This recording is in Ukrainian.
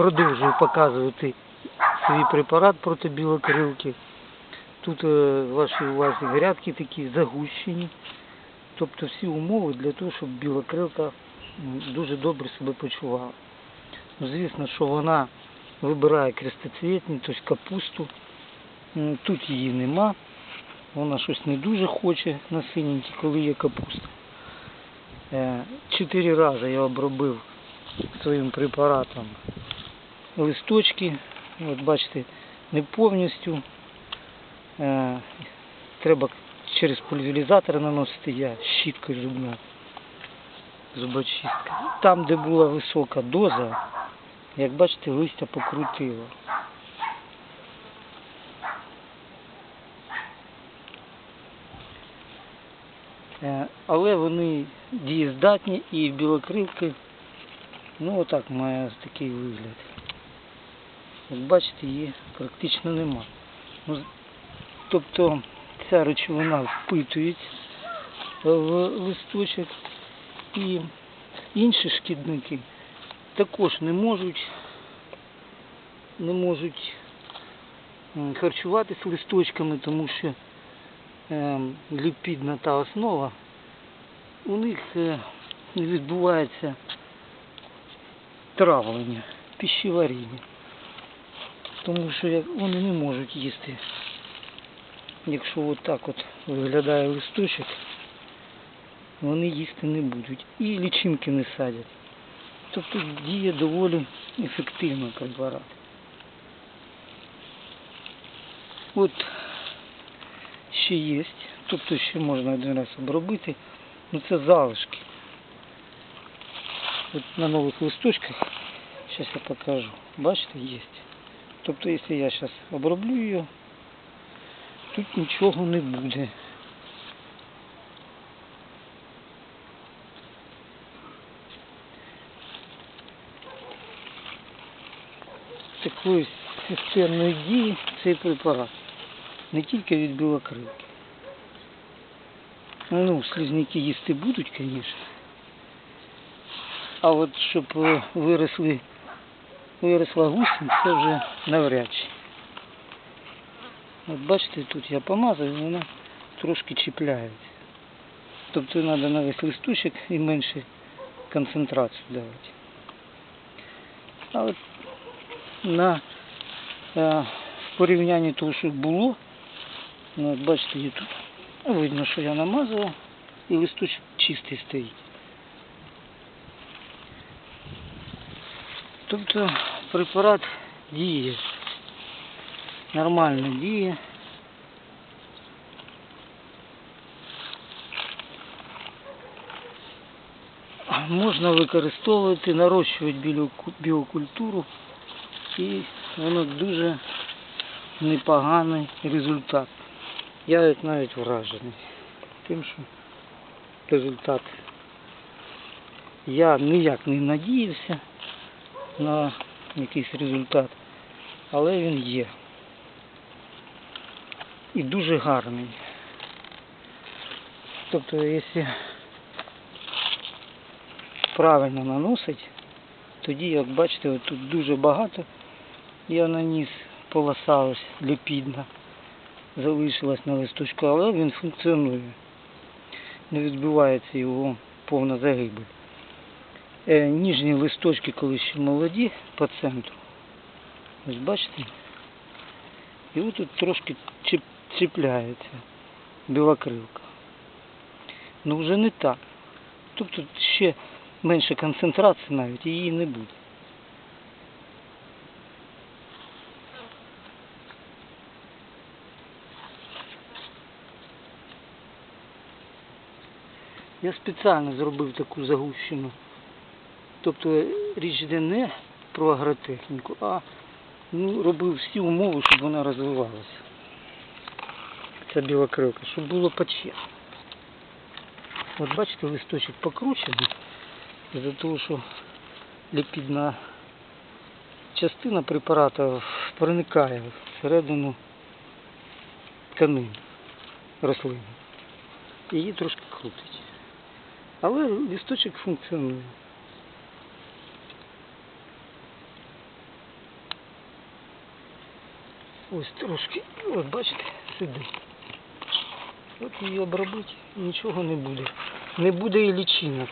продовжую показувати свій препарат проти білокрилки. Тут е, вашій увазі грядки такі загущені. Тобто всі умови для того, щоб білокрилка дуже добре себе почувала. Ну, Звісно, що вона вибирає крестоцвітні, тобто капусту. Тут її нема. Вона щось не дуже хоче на синенькій, коли є капуста. Е, Чотири рази я обробив своїм препаратом листочки. От бачите, не повністю. Е, Треба через пульверизатор наносити я щіткою зубна. Зубочистка. Там, де була висока доза, як бачите, листя покрутило. Е, Але вони дієздатні і білокрилки, ну отак має такий вигляд. Як бачите, її практично нема. Ну, тобто ця речовина впитується в листочок і інші шкідники також не можуть не можуть м, харчуватися листочками, тому що ем, ліпідна та основа у них е, відбувається травлення, пищеваріння. Тому що вони не можуть їсти. Якщо от так от виглядає листочок, вони їсти не будуть. І лічинки не садять. Тобто діє доволі ефективно препарат. От ще є, тобто ще можна один раз обробити, ну це залишки. От на нових листочках, зараз я покажу, бачите, є. Тобто, якщо я зараз оброблю її, тут нічого не буде. Такої системної дії цей препарат. Не тільки від білокрилки. Ну, слизняки їсти будуть, звісно. А от щоб е, виросли, виросла гусінь, це вже навряд чи. От бачите, тут я помазав, і вона трошки чіпляється. Тобто треба на весь листочок і менше концентрацію давати. А от на е, порівнянні того, що було, ну, бачите, тут видно, що я намазав, і листочок чистий стоїть. Тобто препарат діє, нормально діє. Можна використовувати, нарощувати біокультуру і воно дуже непоганий результат. Я навіть вражений тим, що результат. Я ніяк не надіявся на якийсь результат, але він є. І дуже гарний. Тобто, якщо правильно наносить, тоді, як бачите, тут дуже багато я наніс полоса ось ліпідна залишилась на листочку, але він функціонує. Не відбувається його повна загибель. Е, ніжні листочки, коли ще молоді по центру. Ось бачите? І от тут трошки чіп, чіпляється білокрилка. Ну вже не так. Тобто ще менше концентрації навіть її не буде. Я спеціально зробив таку загущену. Тобто річ йде не про агротехніку, а ну, робив всі умови, щоб вона розвивалася. Ця біла крилка, щоб було почесно. От бачите, листочок покручений, з-за того, що ліпідна частина препарату проникає всередину тканин рослини. Її трошки крутить. Але листочок функціонує. Ось трошки, от бачите, сидить. От її обробити, нічого не буде. Не буде і лічинок.